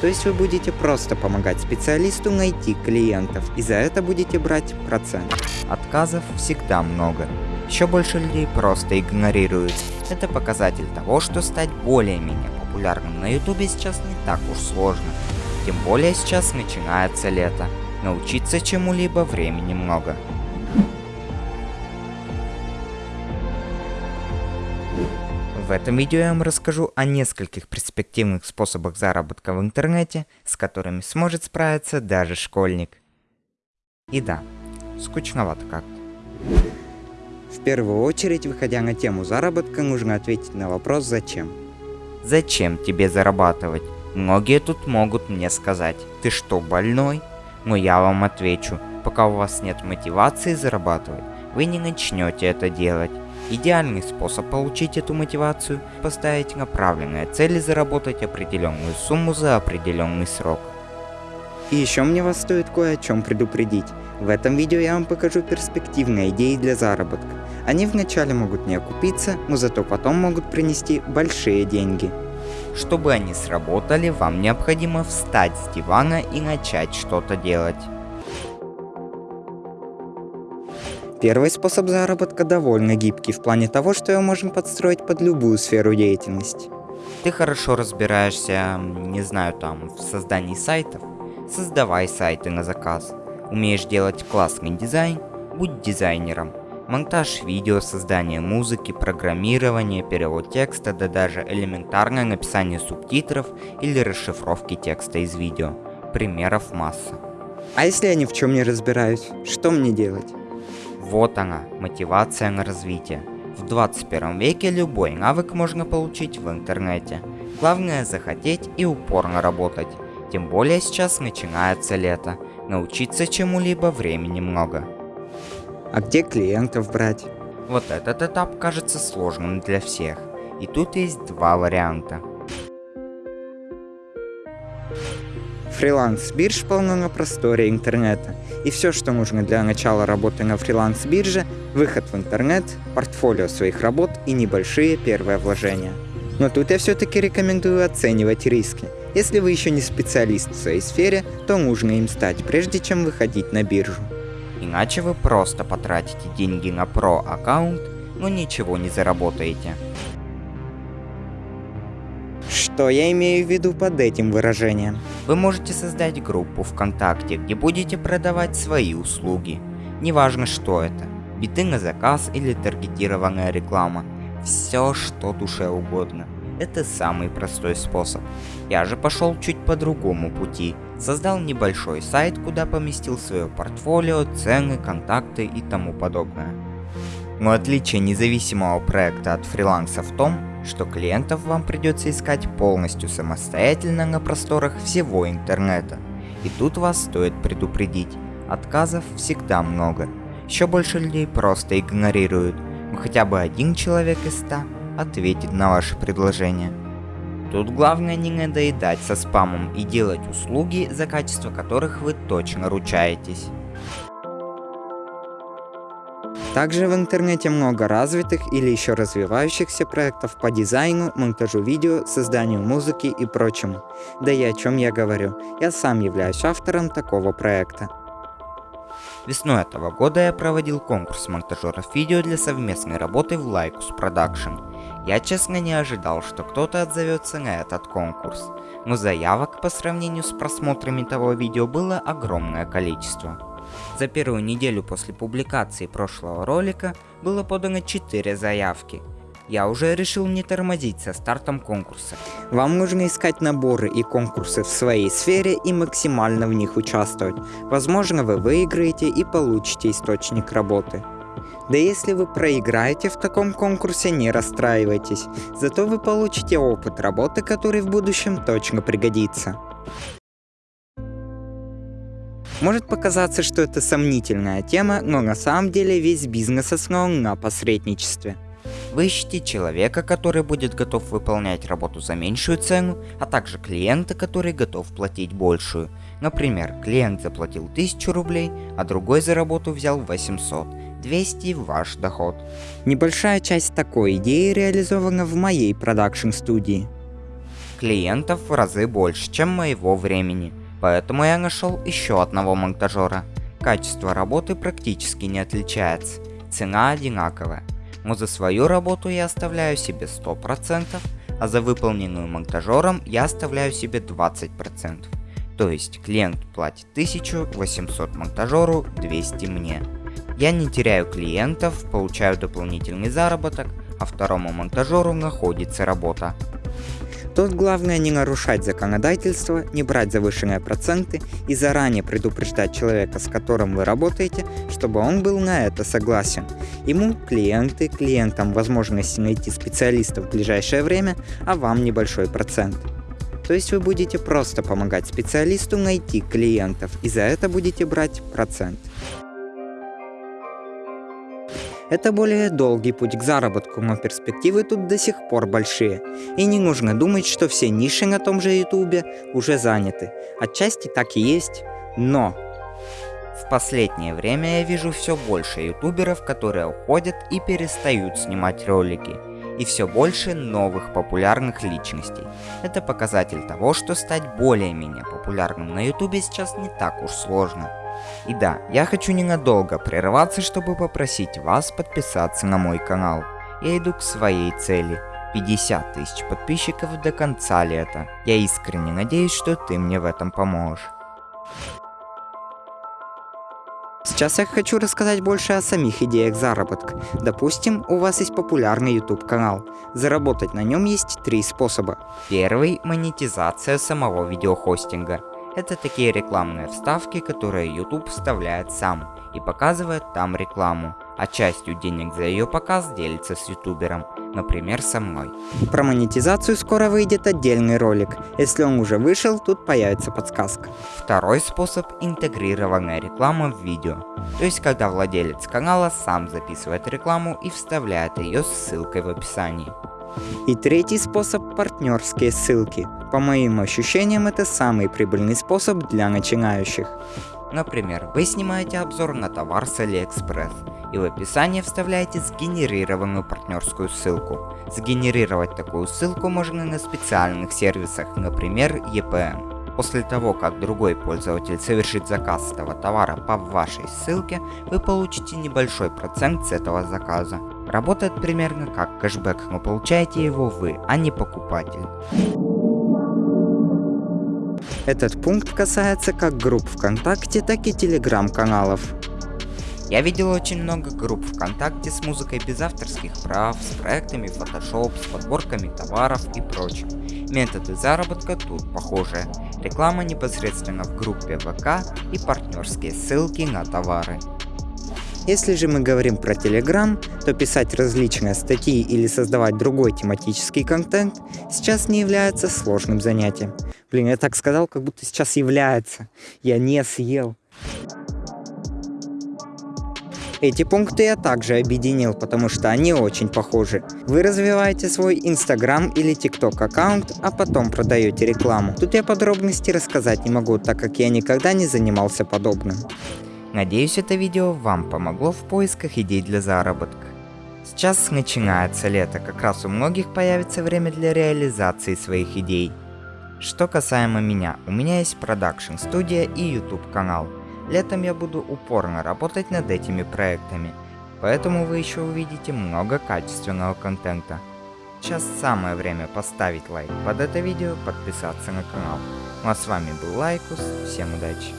То есть вы будете просто помогать специалисту найти клиентов, и за это будете брать процент. Отказов всегда много. Еще больше людей просто игнорируют. Это показатель того, что стать более-менее популярным на ютубе сейчас не так уж сложно. Тем более сейчас начинается лето. Научиться чему-либо времени много. В этом видео я вам расскажу о нескольких перспективных способах заработка в интернете, с которыми сможет справиться даже школьник. И да, скучновато как-то. В первую очередь, выходя на тему заработка, нужно ответить на вопрос «Зачем?». Зачем тебе зарабатывать? Многие тут могут мне сказать, ты что, больной? Но я вам отвечу, пока у вас нет мотивации зарабатывать, вы не начнете это делать. Идеальный способ получить эту мотивацию – поставить направленные цели заработать определенную сумму за определенный срок. И еще мне вас стоит кое о чем предупредить. В этом видео я вам покажу перспективные идеи для заработка. Они вначале могут не окупиться, но зато потом могут принести большие деньги. Чтобы они сработали, вам необходимо встать с дивана и начать что-то делать. Первый способ заработка довольно гибкий в плане того, что его можно подстроить под любую сферу деятельности. Ты хорошо разбираешься, не знаю, там, в создании сайтов? Создавай сайты на заказ. Умеешь делать классный дизайн? Будь дизайнером. Монтаж видео, создание музыки, программирование, перевод текста, да даже элементарное написание субтитров или расшифровки текста из видео. Примеров масса. А если я ни в чем не разбираюсь, что мне делать? Вот она, мотивация на развитие. В 21 веке любой навык можно получить в интернете. Главное захотеть и упорно работать. Тем более сейчас начинается лето. Научиться чему-либо времени много. А где клиентов брать? Вот этот этап кажется сложным для всех. И тут есть два варианта. Фриланс-бирж полно на просторе интернета, и все, что нужно для начала работы на фриланс-бирже, выход в интернет, портфолио своих работ и небольшие первые вложения. Но тут я все-таки рекомендую оценивать риски. Если вы еще не специалист в своей сфере, то нужно им стать, прежде чем выходить на биржу. Иначе вы просто потратите деньги на про аккаунт, но ничего не заработаете. Что я имею в виду под этим выражением? Вы можете создать группу ВКонтакте, где будете продавать свои услуги. Неважно что это, биты на заказ или таргетированная реклама. Все, что душе угодно. Это самый простой способ. Я же пошел чуть по другому пути. Создал небольшой сайт, куда поместил свое портфолио, цены, контакты и тому подобное. Но отличие независимого проекта от фриланса в том, что клиентов вам придется искать полностью самостоятельно на просторах всего интернета. И тут вас стоит предупредить, отказов всегда много. Еще больше людей просто игнорируют, но хотя бы один человек из ста ответит на ваше предложение. Тут главное не надоедать со спамом и делать услуги, за качество которых вы точно ручаетесь. Также в интернете много развитых или еще развивающихся проектов по дизайну, монтажу видео, созданию музыки и прочему. Да и о чем я говорю, я сам являюсь автором такого проекта. Весной этого года я проводил конкурс монтажеров видео для совместной работы в Lycus Production. Я честно не ожидал, что кто-то отзовется на этот конкурс, но заявок по сравнению с просмотрами того видео было огромное количество. За первую неделю после публикации прошлого ролика было подано 4 заявки. Я уже решил не тормозить со стартом конкурса. Вам нужно искать наборы и конкурсы в своей сфере и максимально в них участвовать. Возможно вы выиграете и получите источник работы. Да если вы проиграете в таком конкурсе, не расстраивайтесь, зато вы получите опыт работы, который в будущем точно пригодится. Может показаться, что это сомнительная тема, но на самом деле весь бизнес основан на посредничестве. Вы ищете человека, который будет готов выполнять работу за меньшую цену, а также клиента, который готов платить большую. Например, клиент заплатил 1000 рублей, а другой за работу взял 800. 200 ваш доход. Небольшая часть такой идеи реализована в моей продакшн студии. Клиентов в разы больше, чем моего времени, поэтому я нашел еще одного монтажера. Качество работы практически не отличается, цена одинаковая, но за свою работу я оставляю себе 100%, а за выполненную монтажером я оставляю себе 20%. То есть клиент платит 1800 монтажеру, 200 мне. Я не теряю клиентов, получаю дополнительный заработок, а второму монтажеру находится работа. Тут главное не нарушать законодательство, не брать завышенные проценты и заранее предупреждать человека, с которым вы работаете, чтобы он был на это согласен. Ему клиенты, клиентам возможность найти специалистов в ближайшее время, а вам небольшой процент. То есть вы будете просто помогать специалисту найти клиентов и за это будете брать процент. Это более долгий путь к заработку, но перспективы тут до сих пор большие. И не нужно думать, что все ниши на том же ютубе уже заняты. Отчасти так и есть, но... В последнее время я вижу все больше ютуберов, которые уходят и перестают снимать ролики. И все больше новых популярных личностей. Это показатель того, что стать более-менее популярным на ютубе сейчас не так уж сложно. И да, я хочу ненадолго прерваться, чтобы попросить вас подписаться на мой канал. Я иду к своей цели. 50 тысяч подписчиков до конца лета. Я искренне надеюсь, что ты мне в этом поможешь. Сейчас я хочу рассказать больше о самих идеях заработка. Допустим, у вас есть популярный YouTube канал. Заработать на нем есть три способа. Первый – монетизация самого видеохостинга. Это такие рекламные вставки, которые YouTube вставляет сам и показывает там рекламу, а частью денег за ее показ делится с ютубером, например со мной. Про монетизацию скоро выйдет отдельный ролик. Если он уже вышел, тут появится подсказка. Второй способ – интегрированная реклама в видео. То есть, когда владелец канала сам записывает рекламу и вставляет ее с ссылкой в описании. И третий способ – партнерские ссылки. По моим ощущениям, это самый прибыльный способ для начинающих. Например, вы снимаете обзор на товар с AliExpress и в описании вставляете сгенерированную партнерскую ссылку. Сгенерировать такую ссылку можно на специальных сервисах, например EPN. После того, как другой пользователь совершит заказ этого товара по вашей ссылке, вы получите небольшой процент с этого заказа. Работает примерно как кэшбэк, но получаете его вы, а не покупатель. Этот пункт касается как групп ВКонтакте, так и телеграм-каналов. Я видел очень много групп ВКонтакте с музыкой без авторских прав, с проектами Photoshop, с подборками товаров и прочим. Методы заработка тут похожие. Реклама непосредственно в группе ВК и партнерские ссылки на товары. Если же мы говорим про Telegram, то писать различные статьи или создавать другой тематический контент сейчас не является сложным занятием. Блин, я так сказал, как будто сейчас является. Я не съел. Эти пункты я также объединил, потому что они очень похожи. Вы развиваете свой Instagram или TikTok аккаунт, а потом продаете рекламу. Тут я подробности рассказать не могу, так как я никогда не занимался подобным. Надеюсь, это видео вам помогло в поисках идей для заработка. Сейчас начинается лето, как раз у многих появится время для реализации своих идей. Что касаемо меня, у меня есть продакшн студия и YouTube канал. Летом я буду упорно работать над этими проектами, поэтому вы еще увидите много качественного контента. Сейчас самое время поставить лайк под это видео, подписаться на канал. Ну а с вами был Лайкус, всем удачи!